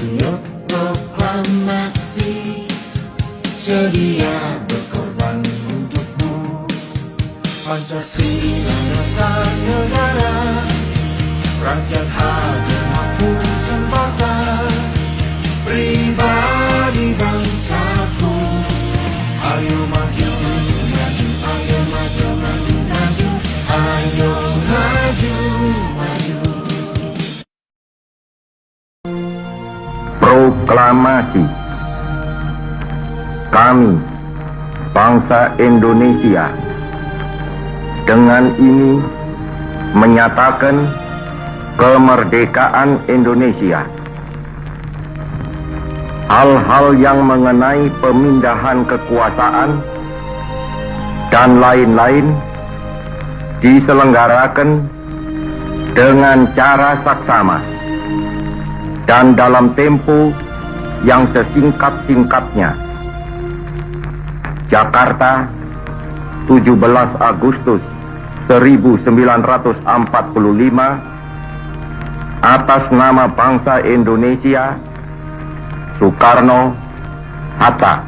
Untuk proklamasi Sedia berkorban untukmu. Pancasila dasar negara Rakyat hadir mampu sempasa. Proklamasi. Kami, bangsa Indonesia Dengan ini menyatakan kemerdekaan Indonesia. Hal-hal yang mengenai pemindahan kekuasaan dan lain-lain diselenggarakan dengan cara saksama dan dalam tempo yang sesingkat-singkatnya. Jakarta, 17 Agustus 1945 atas nama bangsa Indonesia Soekarno Hatta